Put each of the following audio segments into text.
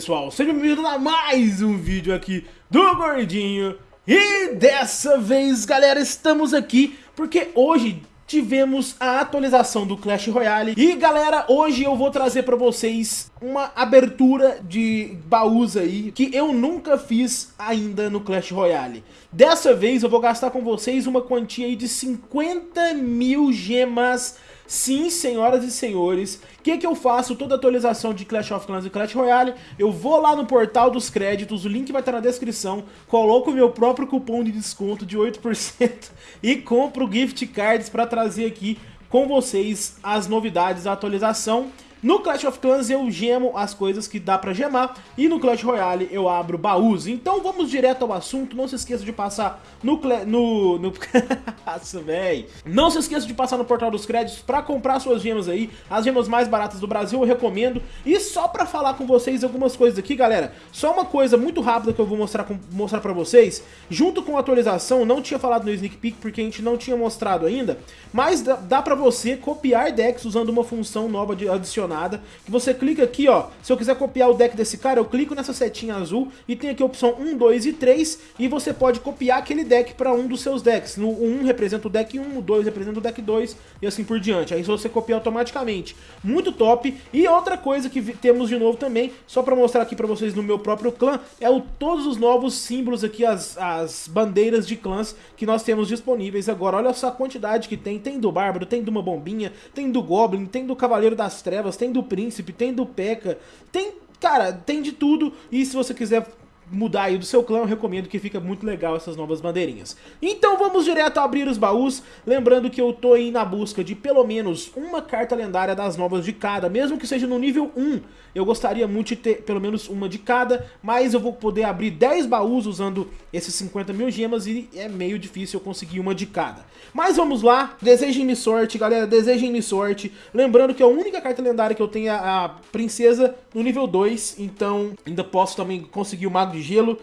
pessoal, sejam bem-vindos a mais um vídeo aqui do Gordinho. E dessa vez, galera, estamos aqui porque hoje tivemos a atualização do Clash Royale. E galera, hoje eu vou trazer pra vocês uma abertura de baús aí Que eu nunca fiz ainda no Clash Royale. Dessa vez eu vou gastar com vocês uma quantia aí de 50 mil gemas Sim, senhoras e senhores, o que, que eu faço? Toda atualização de Clash of Clans e Clash Royale, eu vou lá no portal dos créditos, o link vai estar na descrição, coloco o meu próprio cupom de desconto de 8% e compro gift cards para trazer aqui com vocês as novidades da atualização no Clash of Clans eu gemo as coisas que dá pra gemar e no Clash Royale eu abro baús. Então vamos direto ao assunto, não se esqueça de passar no... no, no... Nossa, véi. Não se esqueça de passar no portal dos créditos pra comprar suas gemas aí, as gemas mais baratas do Brasil eu recomendo. E só pra falar com vocês algumas coisas aqui, galera, só uma coisa muito rápida que eu vou mostrar, com, mostrar pra vocês. Junto com a atualização, não tinha falado no Sneak Peek porque a gente não tinha mostrado ainda, mas dá, dá pra você copiar decks usando uma função nova de adicionar nada, que você clica aqui, ó, se eu quiser copiar o deck desse cara, eu clico nessa setinha azul e tem aqui a opção 1, 2 e 3 e você pode copiar aquele deck para um dos seus decks. No 1 representa o deck 1, o 2 representa o deck 2 e assim por diante. Aí você copia automaticamente. Muito top. E outra coisa que temos de novo também, só para mostrar aqui para vocês no meu próprio clã, é o, todos os novos símbolos aqui, as, as bandeiras de clãs que nós temos disponíveis agora. Olha só a quantidade que tem. Tem do Bárbaro, tem de uma bombinha, tem do Goblin, tem do Cavaleiro das Trevas, tem do Príncipe, tem do P.E.K.K.A, tem, cara, tem de tudo. E se você quiser mudar aí do seu clã, eu recomendo que fica muito legal essas novas bandeirinhas. Então vamos direto abrir os baús, lembrando que eu tô aí na busca de pelo menos uma carta lendária das novas de cada, mesmo que seja no nível 1, eu gostaria muito de ter pelo menos uma de cada, mas eu vou poder abrir 10 baús usando esses 50 mil gemas e é meio difícil eu conseguir uma de cada. Mas vamos lá, desejem-me sorte, galera, desejem-me sorte, lembrando que a única carta lendária que eu tenho é a Princesa no nível 2, então ainda posso também conseguir o Mago de Gelo.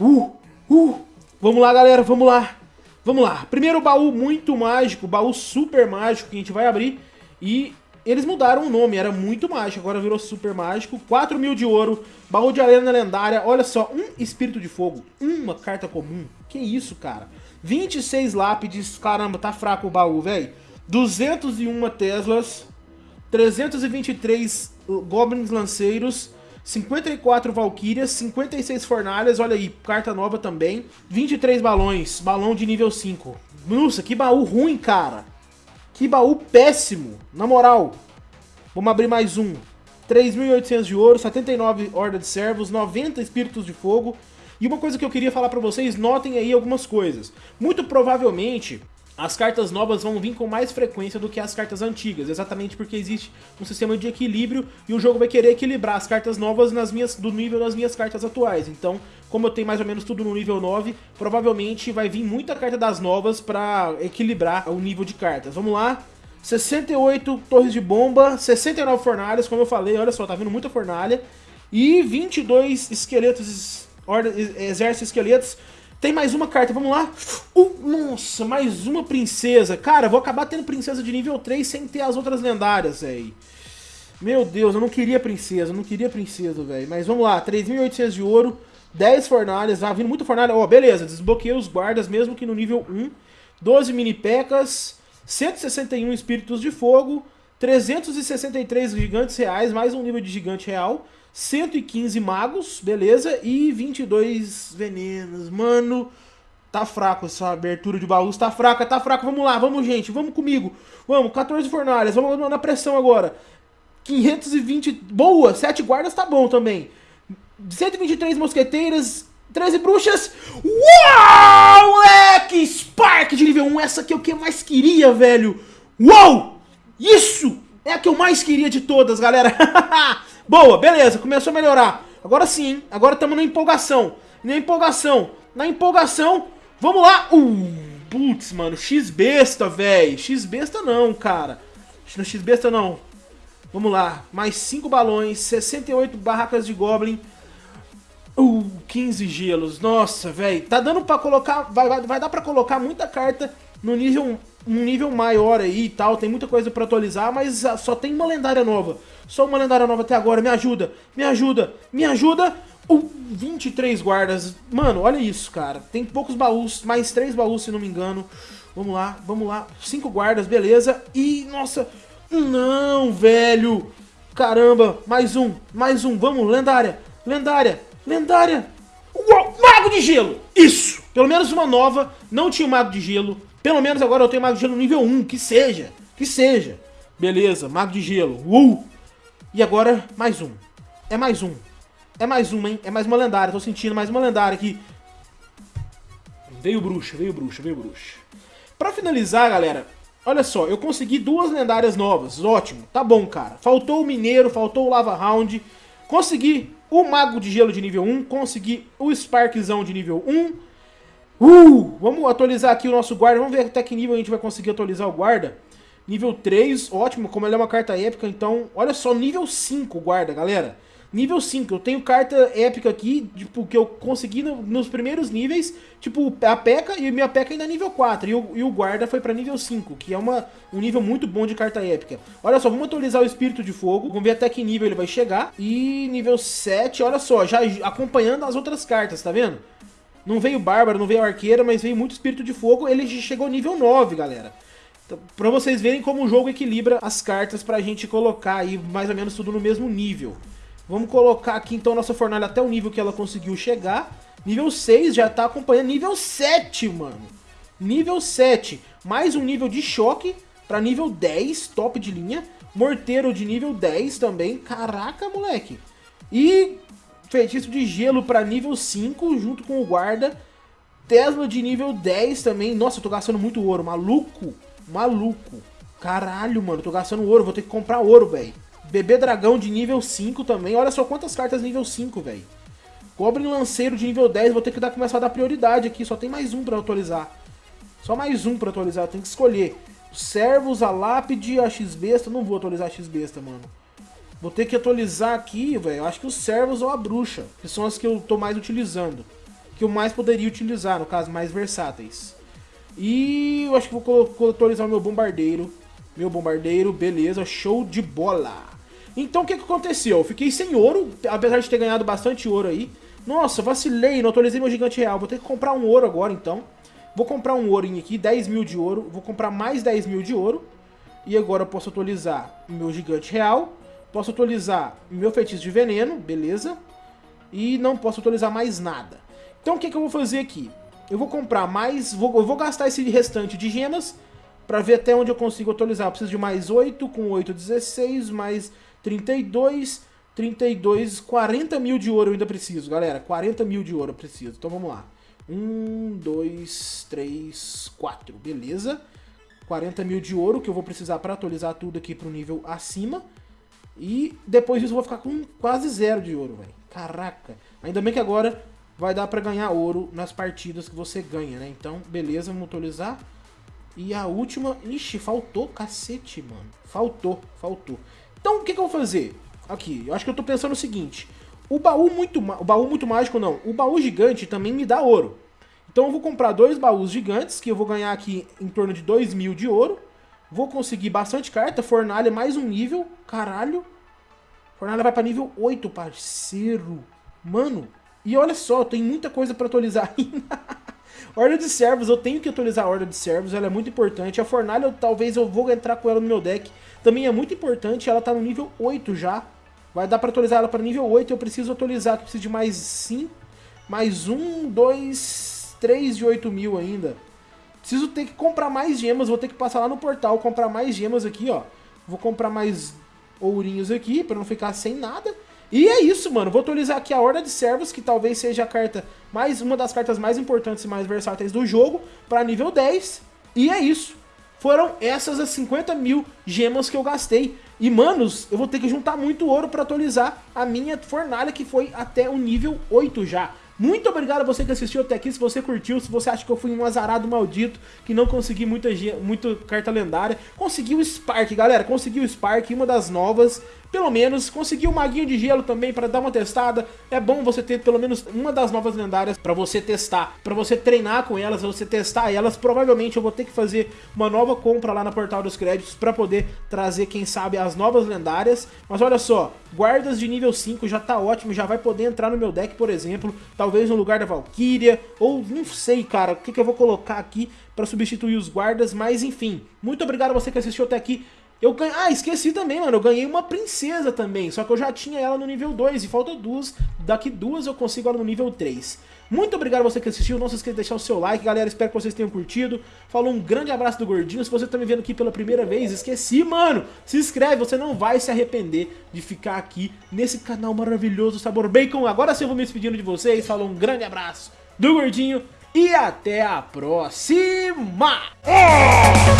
Uh, uh, vamos lá, galera, vamos lá. Vamos lá, primeiro baú muito mágico, baú super mágico que a gente vai abrir e eles mudaram o nome, era muito mágico, agora virou super mágico. 4 mil de ouro, baú de arena lendária, olha só, um espírito de fogo, uma carta comum. Que isso, cara? 26 lápides, caramba, tá fraco o baú, velho. 201 Teslas, 323 Goblins Lanceiros, 54 Valkyrias, 56 Fornalhas, olha aí, carta nova também. 23 balões, balão de nível 5. Nossa, que baú ruim, cara. Que baú péssimo, na moral. Vamos abrir mais um. 3.800 de ouro, 79 Horda de Servos, 90 Espíritos de Fogo. E uma coisa que eu queria falar pra vocês, notem aí algumas coisas. Muito provavelmente, as cartas novas vão vir com mais frequência do que as cartas antigas, exatamente porque existe um sistema de equilíbrio e o jogo vai querer equilibrar as cartas novas nas minhas, do nível das minhas cartas atuais. Então, como eu tenho mais ou menos tudo no nível 9, provavelmente vai vir muita carta das novas para equilibrar o nível de cartas. Vamos lá, 68 torres de bomba, 69 fornalhas, como eu falei, olha só, tá vindo muita fornalha, e 22 esqueletos, exércitos esqueletos, tem mais uma carta, vamos lá. Uh, nossa, mais uma princesa. Cara, vou acabar tendo princesa de nível 3 sem ter as outras lendárias, velho. Meu Deus, eu não queria princesa, eu não queria princesa, velho. Mas vamos lá, 3.800 de ouro, 10 fornalhas, tá vindo muita fornalha. Ó, oh, beleza, desbloqueei os guardas mesmo que no nível 1. 12 mini pecas, 161 espíritos de fogo, 363 gigantes reais, mais um nível de gigante real. 115 magos, beleza, e 22 venenos. Mano, tá fraco essa abertura de baús, tá fraca, tá fraca. Vamos lá, vamos gente, vamos comigo. Vamos, 14 fornalhas, vamos na pressão agora. 520, boa, 7 guardas tá bom também. 123 mosqueteiras, 13 bruxas. Uau, moleque! Spark de nível 1, essa que é o que eu mais queria, velho. Uau! Isso é a que eu mais queria de todas, galera. Boa, beleza, começou a melhorar. Agora sim, agora estamos na empolgação. Na empolgação, na empolgação. Vamos lá. Uh, putz, mano, X-Besta, velho. X-Besta não, cara. X-Besta não. Vamos lá, mais 5 balões, 68 barracas de Goblin. Uh, 15 gelos. Nossa, velho. Tá dando pra colocar... Vai, vai, vai dar pra colocar muita carta no nível um nível maior aí e tal, tem muita coisa pra atualizar, mas só tem uma lendária nova. Só uma lendária nova até agora, me ajuda, me ajuda, me ajuda! Uh, 23 guardas. Mano, olha isso, cara. Tem poucos baús, mais três baús, se não me engano. Vamos lá, vamos lá. Cinco guardas, beleza. E, nossa, não, velho. Caramba, mais um, mais um. Vamos, lendária, lendária, lendária. Uou, mago de gelo. Isso, pelo menos uma nova. Não tinha mago de gelo. Pelo menos agora eu tenho mago de gelo nível 1, que seja, que seja. Beleza, mago de gelo. Uh! E agora, mais um. É mais um. É mais uma, hein? É mais uma lendária. Tô sentindo mais uma lendária aqui. Veio bruxa, veio bruxa, veio bruxa. Pra finalizar, galera, olha só. Eu consegui duas lendárias novas. Ótimo. Tá bom, cara. Faltou o Mineiro, faltou o Lava Round. Consegui o Mago de Gelo de nível 1. Consegui o Sparkzão de nível 1. Uh! Vamos atualizar aqui o nosso guarda. Vamos ver até que nível a gente vai conseguir atualizar o guarda. Nível 3, ótimo. Como ele é uma carta épica, então... Olha só, nível 5 guarda, galera. Nível 5, eu tenho carta épica aqui, tipo, que eu consegui no, nos primeiros níveis, tipo, a P.E.K.K.A. e minha P.E.K.K.A. ainda é nível 4, e o, e o Guarda foi pra nível 5, que é uma, um nível muito bom de carta épica. Olha só, vamos atualizar o Espírito de Fogo, vamos ver até que nível ele vai chegar, e nível 7, olha só, já acompanhando as outras cartas, tá vendo? Não veio Bárbaro, não veio Arqueira, mas veio muito Espírito de Fogo, ele chegou nível 9, galera. Então, pra vocês verem como o jogo equilibra as cartas pra gente colocar aí mais ou menos tudo no mesmo nível. Vamos colocar aqui então nossa fornalha até o nível que ela conseguiu chegar. Nível 6 já tá acompanhando nível 7, mano. Nível 7. Mais um nível de choque para nível 10, top de linha. Morteiro de nível 10 também. Caraca, moleque. E feitiço de gelo para nível 5 junto com o guarda. Tesla de nível 10 também. Nossa, eu tô gastando muito ouro. Maluco. Maluco. Caralho, mano. Tô gastando ouro. Vou ter que comprar ouro, velho. Bebê dragão de nível 5 também. Olha só quantas cartas nível 5, velho. Goblin lanceiro de nível 10. Vou ter que dar, começar a dar prioridade aqui. Só tem mais um pra atualizar. Só mais um pra atualizar. Tem que escolher. Servos, a lápide, a X-Besta. Não vou atualizar a X-Besta, mano. Vou ter que atualizar aqui, velho. Acho que os servos ou a bruxa. Que são as que eu tô mais utilizando. Que eu mais poderia utilizar, no caso, mais versáteis. E eu acho que vou atualizar o meu bombardeiro. Meu bombardeiro, beleza, show de bola. Então o que, que aconteceu? Eu fiquei sem ouro, apesar de ter ganhado bastante ouro aí. Nossa, vacilei, não atualizei meu gigante real. Vou ter que comprar um ouro agora então. Vou comprar um ourinho aqui, 10 mil de ouro. Vou comprar mais 10 mil de ouro. E agora eu posso atualizar meu gigante real. Posso atualizar meu feitiço de veneno, beleza. E não posso atualizar mais nada. Então o que, que eu vou fazer aqui? Eu vou comprar mais, vou, eu vou gastar esse restante de gemas para ver até onde eu consigo atualizar. Eu preciso de mais 8, com 8, 16, mais 32, 32, 40 mil de ouro eu ainda preciso, galera. 40 mil de ouro eu preciso. Então vamos lá. 1, 2, 3, 4. Beleza. 40 mil de ouro que eu vou precisar para atualizar tudo aqui para o nível acima. E depois disso eu vou ficar com quase zero de ouro, velho. Caraca. Ainda bem que agora vai dar para ganhar ouro nas partidas que você ganha, né? Então, beleza, vamos atualizar. E a última... Ixi, faltou cacete, mano. Faltou, faltou. Então, o que, que eu vou fazer? Aqui, eu acho que eu tô pensando o seguinte. O baú muito, o baú muito mágico não. O baú gigante também me dá ouro. Então eu vou comprar dois baús gigantes, que eu vou ganhar aqui em torno de 2 mil de ouro. Vou conseguir bastante carta, fornalha mais um nível. Caralho. Fornalha vai pra nível 8, parceiro. Mano, e olha só, tem muita coisa pra atualizar ainda. Horda de servos, eu tenho que atualizar a horda de servos, ela é muito importante. A fornalha, eu, talvez eu vou entrar com ela no meu deck. Também é muito importante, ela tá no nível 8 já. Vai dar pra atualizar ela para nível 8, eu preciso atualizar, eu preciso de mais 5, mais 1, 2, 3 de 8 mil ainda. Preciso ter que comprar mais gemas, vou ter que passar lá no portal, comprar mais gemas aqui, ó. Vou comprar mais ourinhos aqui, pra não ficar sem nada. E é isso, mano. Vou atualizar aqui a Horda de Servos, que talvez seja a carta mais uma das cartas mais importantes e mais versáteis do jogo, para nível 10. E é isso. Foram essas as 50 mil gemas que eu gastei. E, manos, eu vou ter que juntar muito ouro para atualizar a minha fornalha, que foi até o nível 8 já. Muito obrigado a você que assistiu até aqui, se você curtiu, se você acha que eu fui um azarado maldito, que não consegui muita, muito carta lendária. Conseguiu o Spark, galera, conseguiu o Spark, uma das novas, pelo menos. Conseguiu o Maguinho de Gelo também para dar uma testada. É bom você ter pelo menos uma das novas lendárias para você testar, para você treinar com elas, você testar elas. Provavelmente eu vou ter que fazer uma nova compra lá na Portal dos Créditos para poder trazer, quem sabe, as novas lendárias. Mas olha só, guardas de nível 5 já tá ótimo, já vai poder entrar no meu deck, por exemplo, talvez no lugar da Valkyria, ou não sei, cara, o que, que eu vou colocar aqui para substituir os guardas, mas enfim. Muito obrigado a você que assistiu até aqui. Eu ganhei... Ah, esqueci também, mano. Eu ganhei uma princesa também. Só que eu já tinha ela no nível 2 e falta duas. Daqui duas eu consigo ela no nível 3. Muito obrigado a você que assistiu. Não se esqueça de deixar o seu like, galera. Espero que vocês tenham curtido. Falou um grande abraço do Gordinho. Se você tá me vendo aqui pela primeira vez, esqueci, mano. Se inscreve, você não vai se arrepender de ficar aqui nesse canal maravilhoso Sabor Bacon. Agora sim eu vou me despedindo de vocês. Falou um grande abraço do Gordinho. E até a próxima! Oh!